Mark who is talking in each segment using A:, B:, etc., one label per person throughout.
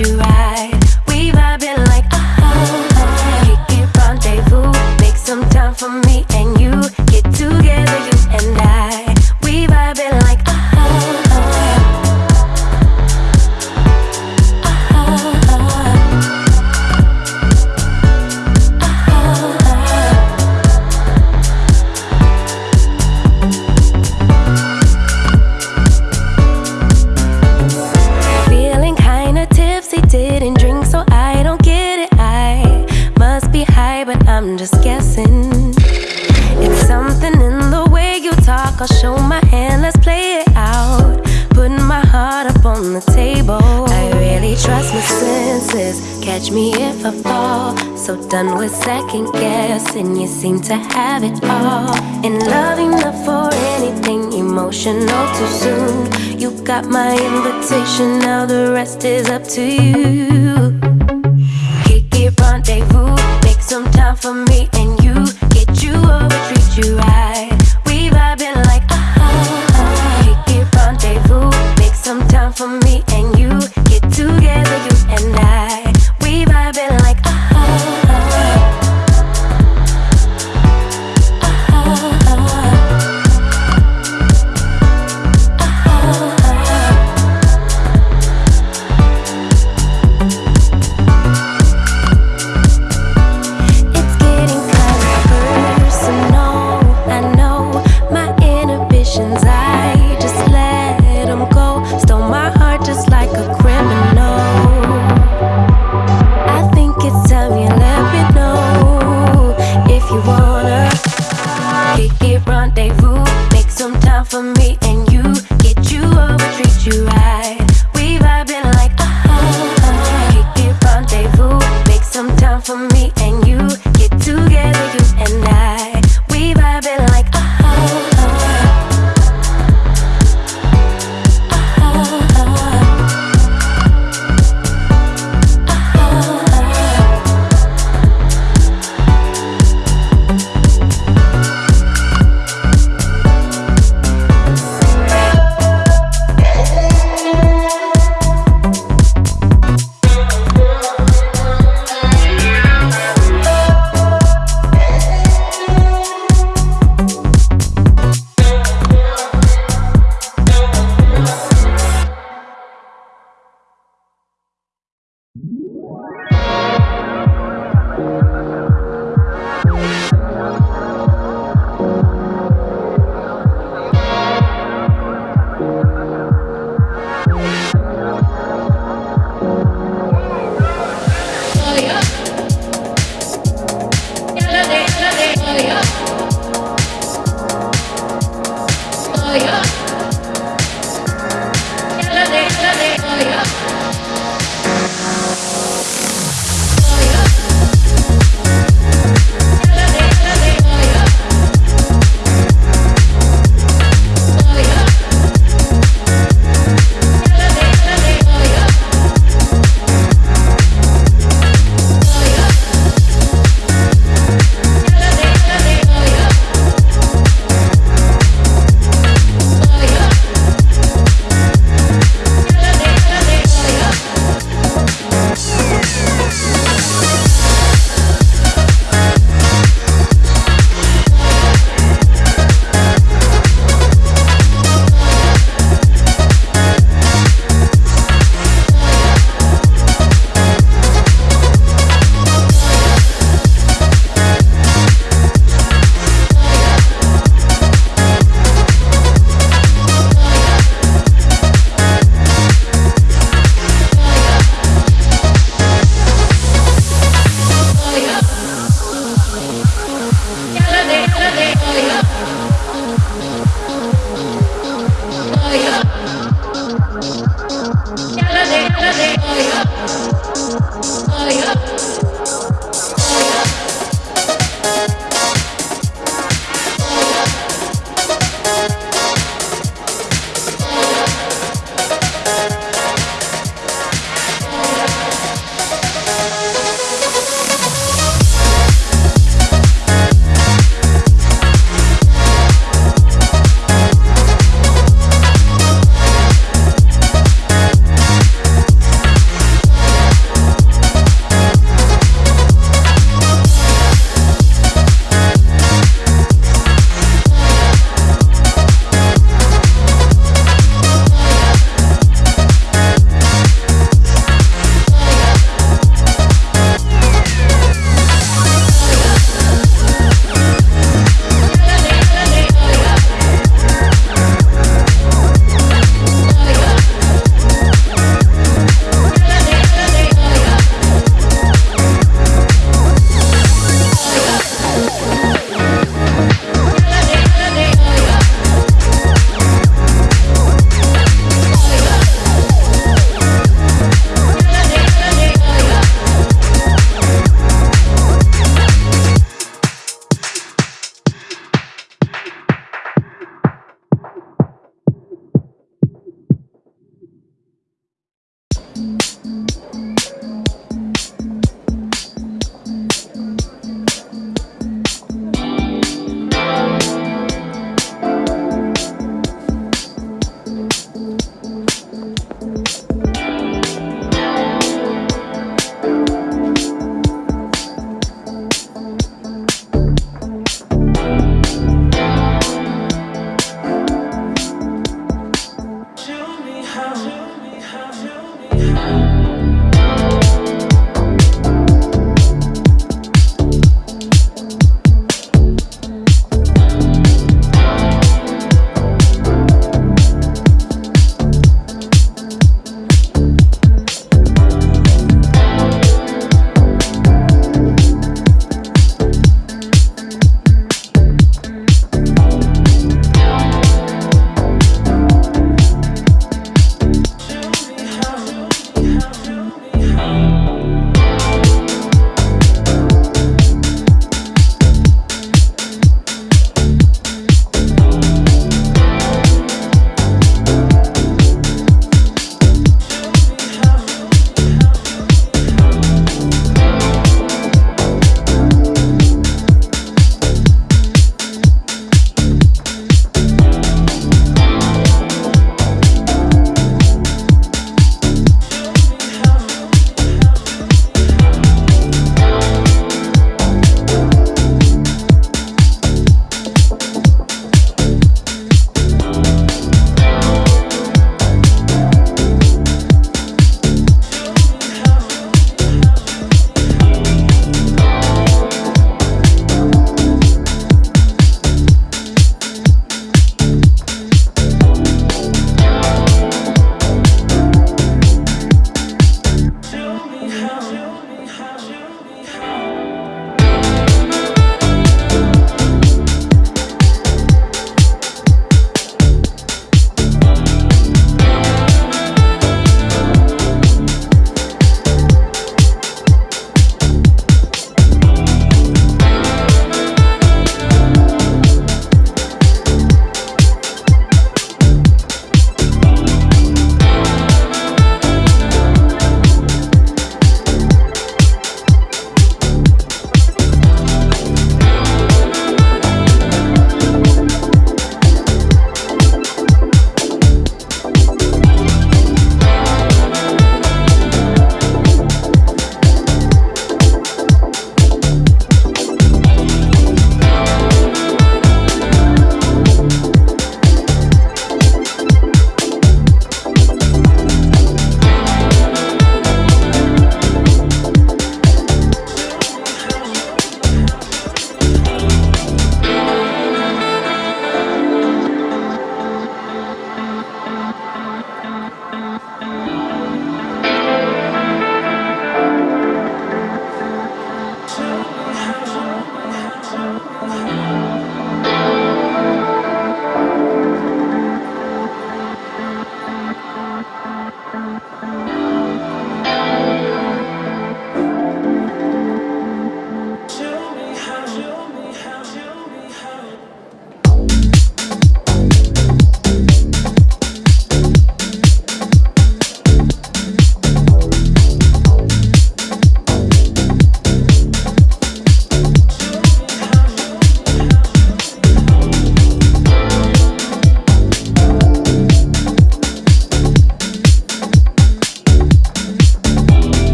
A: you right emotional too soon. You got my invitation, now the rest is up to you. What?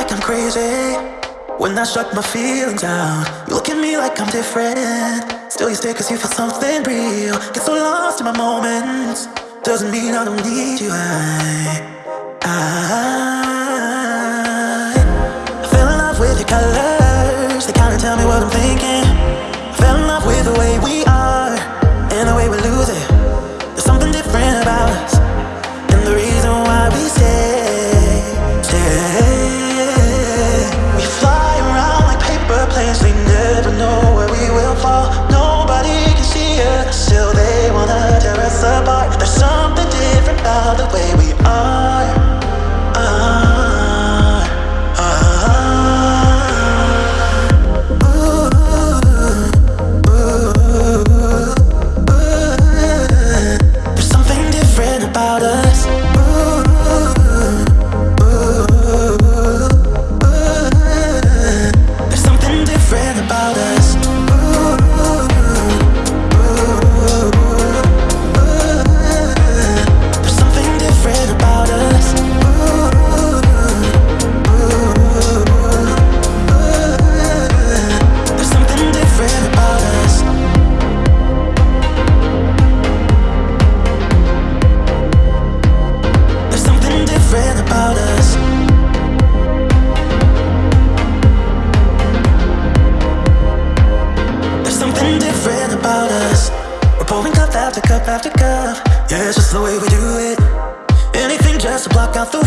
A: like I'm crazy.
B: When I shut my feelings down. You look at me like I'm different. Still you stay cause you feel something real. Get so lost in my moments. Doesn't mean I don't need you. I, I, I fell in love with your colors. They kinda tell me what I'm thinking. I fell in love with the way we are And the way we lose it.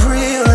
B: real